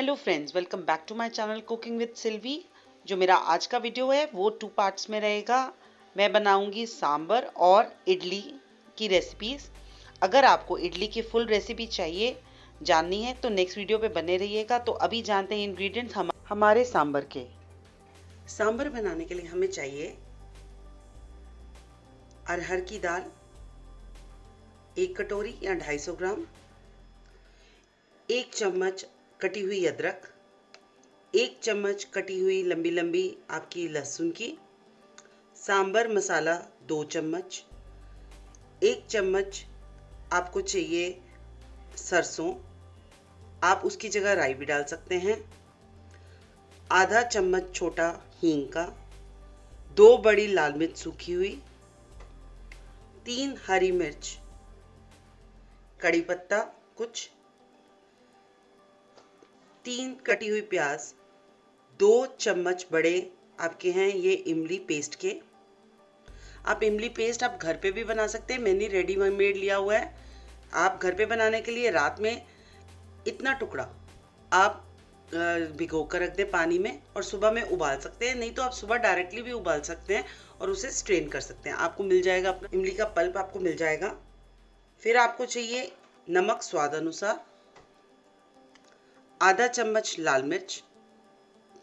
Hello friends welcome back to my channel cooking with Silvi जो मेरा आज का वीडियो है, वो टू पार्ट्स में रहेगा। मैं बनाऊँगी सांबर और इडली की रेसिपीज़ अगर आपको इडली की फुल रेसिपी चाहिए, जाननी है तो नेक्स्ट वीडियो पे बने रहिएगा। तो अभी जानते हैं इंग्रेडिएंट्स हम हमारे सांबर के। सांबर बनाने के लिए हमें चाहिए अरहर की दाल, एक कटोरी या 250 ग्राम, एक चम्मच कटी हुई अदरक, एक चम्मच कटी हुई लंबी लंबी आपकी लहसुन की, सांबर मसाला दो चम्मच, एक चम्मच आपको चाहिए सरसों, आप उसकी जगह राई भी डाल सकते हैं, आधा चम्मच छोटा हींग का, दो बड़ी लाल मिर्च सूखी हुई, तीन हरी मिर्च, कड़ी पत्ता कुछ तीन कटी हुई प्याज, दो चम्मच बड़े आपके हैं ये इमली पेस्ट के। आप इमली पेस्ट आप घर पे भी बना सकते हैं, मैंने रेडी मेड लिया हुआ है। आप घर पे बनाने के लिए रात में इतना टुकड़ा आप भिगो कर रख दें पानी में और सुबह में उबाल सकते हैं। नहीं तो आप सुबह डायरेक्टली भी उबाल सकते हैं और उसे स्ट्रेन कर सकते हैं। आपको मिल जाएगा अपना, इमली का पल्प आपको मिल जाएगा। फिर आपको चाहिए नमक स्वाद अनुसार आधा चम्मच लाल मिर्च,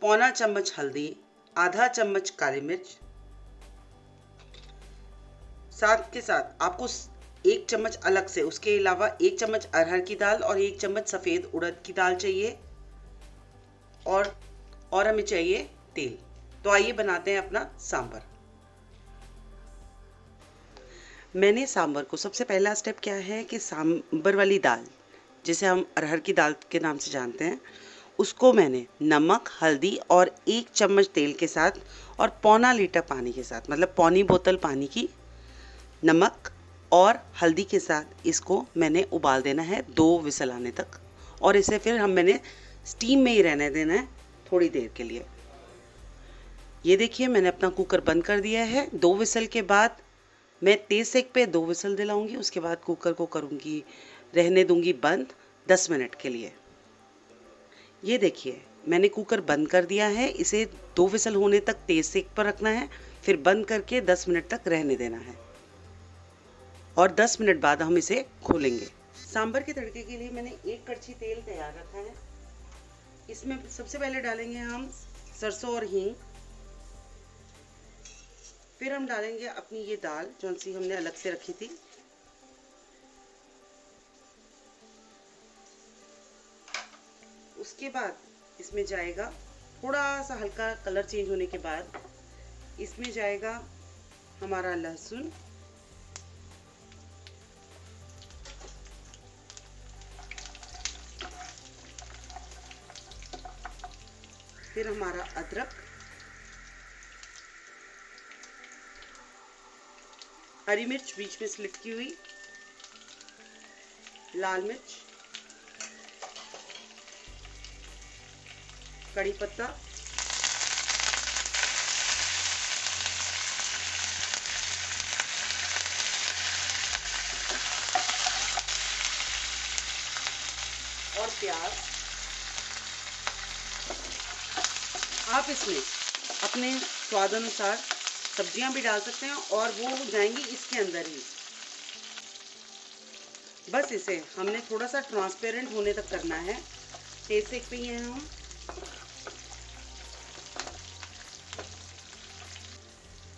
पौना चम्मच हल्दी, आधा चम्मच काली मिर्च। साथ के साथ आपको एक चम्मच अलग से, उसके अलावा एक चम्मच अरहर की दाल और एक चम्मच सफ़ेद उड़द की दाल चाहिए। और और हमें चाहिए तेल। तो आइए बनाते हैं अपना सांबर मैंने सांबर को सबसे पहला स्टेप क्या है कि सांबर वाली दाल जिसे हम अरहर की दाल के नाम से जानते हैं, उसको मैंने नमक, हल्दी और एक चम्मच तेल के साथ और पौना लीटर पानी के साथ मतलब पौनी बोतल पानी की नमक और हल्दी के साथ इसको मैंने उबाल देना है दो विसल आने तक। और इसे फिर हम मैंने स्टीम में ही रहने देना है थोड़ी देर के लिए। ये देखिए, मैंने अपना कुकर बंद कर दिया है। दो विसल के बाद मैं तेज़ सेक पे दो विसल दिलाऊँगी, उसके बाद कुकर को करूँगी रहने दूँगी बंद 10 मिनट के लिए। ये देखिए, मैंने कुकर बंद कर दिया है, इसे दो विसल होने तक तेज सेक पर रखना है, फिर बंद करके 10 मिनट तक रहने देना है। और 10 मिनट बाद हम इसे खोलेंगे। सांबर के तड़के के लिए मैंने एक कड़छी तेल तैयार रखा है। इसमें सबसे पहले डालेंगे हम सरसों और हींग। फिर हम डालेंगे अपनी ये दाल, जो हमने अलग से रखी थी। उसके बाद इसमें जाएगा थोड़ा सा हल्का कलर चेंज होने के बाद इसमें जाएगा हमारा लहसुन। फिर हमारा अदरक। हरी मिर्च बीच में स्लिट की हुई। लाल मिर्च। कड़ी पत्ता। और प्याज। आप इसमें अपने स्वाद अनुसार सब्ज़ियाँ भी डाल सकते हैं और वो जाएँगी इसके अंदर ही। बस इसे हमने थोड़ा सा ट्रांसपेरेंट होने तक करना है। सेक पे ही हैं हम।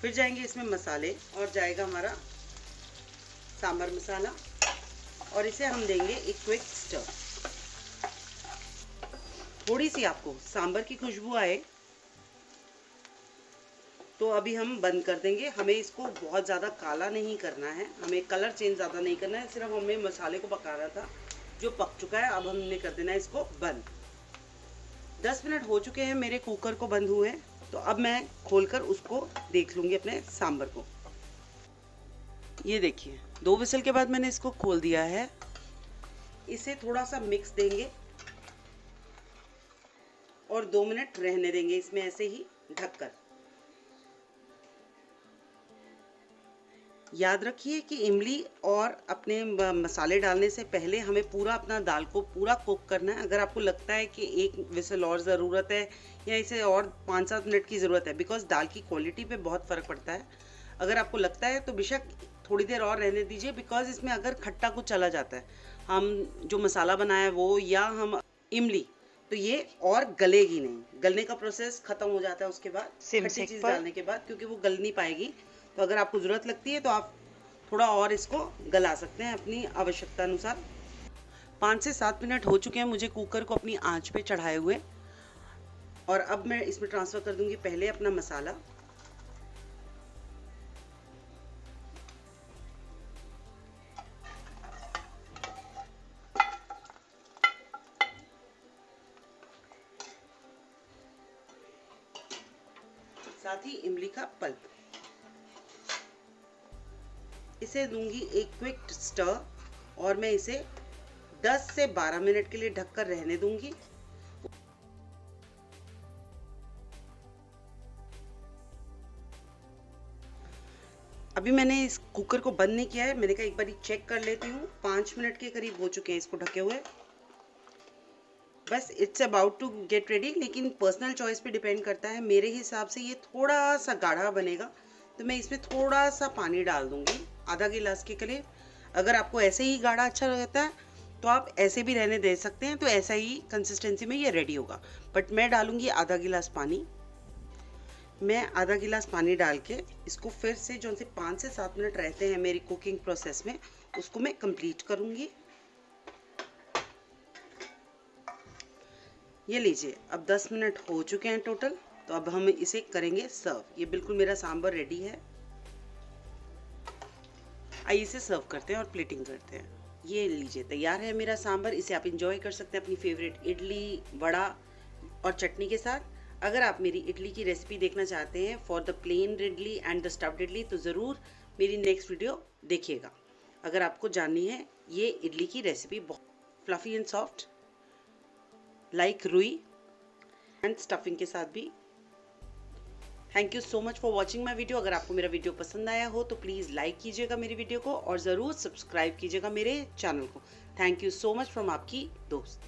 फिर जाएँगे इसमें मसाले और जाएगा हमारा सांबर मसाला और इसे हम देंगे एक क्विक स्टर थोड़ी सी आपको सांबर की खुशबू आए तो अभी हम बंद कर देंगे। हमें इसको बहुत ज़्यादा काला नहीं करना है, हमें कलर चेंज ज़्यादा नहीं करना है, सिर्फ़ हमें मसाले को पकाना था, जो पक चुका है, अब हमने कर देना है इसको बंद। 10 मिनट हो चुके हैं, मेरे कुकर को बंद हुए। तो अब मैं खोलकर उसको देख लूँगी अपने सांबर को। ये देखिए, दो विसल के बाद मैंने इसको खोल दिया है। इसे थोड़ा सा मिक्स देंगे और दो मिनट रहने देंगे इसमें ऐसे ही ढककर। याद रखिए कि इमली और अपने मसाले डालने से पहले हमें पूरा अपना दाल को पूरा कुक करना है। अगर आपको लगता है कि एक विसल और ज़रूरत है या इसे और पाँच सात मिनट की ज़रूरत है बिकॉज़ दाल की क्वालिटी पे बहुत फ़र्क पड़ता है। अगर आपको लगता है तो बेशक थोड़ी देर और रहने दीजिए बिकॉज़ इसमें अगर खट्टा कुछ चला जाता है हम जो मसाला बनाया है वो या हम इमली तो ये और गलेगी नहीं। गलने का प्रोसेस खत्म हो जाता है उसके बाद खट्टी चीज़ डालने के बाद क्योंकि वो गल नहीं पाएगी। तो अगर आपको ज़रूरत लगती है तो आप थोड़ा और इसको गला सकते हैं अपनी आवश्यकता अनुसार पाँच से सात मिनट हो चुके हैं मुझे कुकर को अपनी आँच पे चढ़ाए हुए। और अब मैं इसमें ट्रांसफ़र कर दूँगी पहले अपना मसाला। साथ ही इमली का पल्प। इसे दूँगी एक क्विक स्टर और मैं इसे 10 से 12 मिनट के लिए ढककर रहने दूँगी। अभी मैंने इस कुकर को बंद नहीं किया है, मैंने कहा एक बार चेक कर लेती हूँ। पाँच मिनट के करीब हो चुके हैं इसको ढके हुए। बस it's about to get ready लेकिन पर्सनल चॉइस पे डिपेंड करता है। मेरे हिसाब से ये थोड़ा सा गाढ़ा बनेगा तो मैं इसमें थोड़ा सा पानी डाल दूँगी। आधा गिलास के करीब। अगर आपको ऐसे ही गाढ़ा अच्छा लगता है तो आप ऐसे भी रहने दे सकते हैं तो ऐसा ही कंसिस्टेंसी में ये रेडी होगा। बट मैं डालूँगी आधा गिलास पानी। मैं आधा गिलास पानी डाल के इसको फिर से जो से पाँच से सात मिनट रहते हैं मेरी कुकिंग प्रोसेस में, उसको मैं कंप्लीट करूँगी। ये लीजिए, अब 10 मिनट हो चुके हैं टोटल तो अब हम इसे करेंगे सर्व ये बिल्कुल मेरा सांबर रेडी है। आइए इसे सर्व करते हैं और प्लेटिंग करते हैं। ये लीजिए, तैयार है मेरा सांभर, इसे आप इंजॉय कर सकते हैं अपनी फेवरेट इडली, वड़ा और चटनी के साथ। अगर आप मेरी इडली की रेसिपी देखना चाहते हैं for the plain idli and the stuffed idli तो ज़रूर मेरी नेक्स्ट वीडियो देखिएगा। अगर आपको जाननी है, ये इडली की रेसिपी बहुत फ्लफ़ी एंड सॉफ्ट लाइक रुई एंड स्टफिंग के साथ भी thank you so much for watching my video अगर आपको मेरा वीडियो पसंद आया हो तो प्लीज़ लाइक कीजिएगा मेरी वीडियो को और ज़रूर सब्सक्राइब कीजिएगा मेरे चैनल को. Thank you so much from आपकी दोस्त.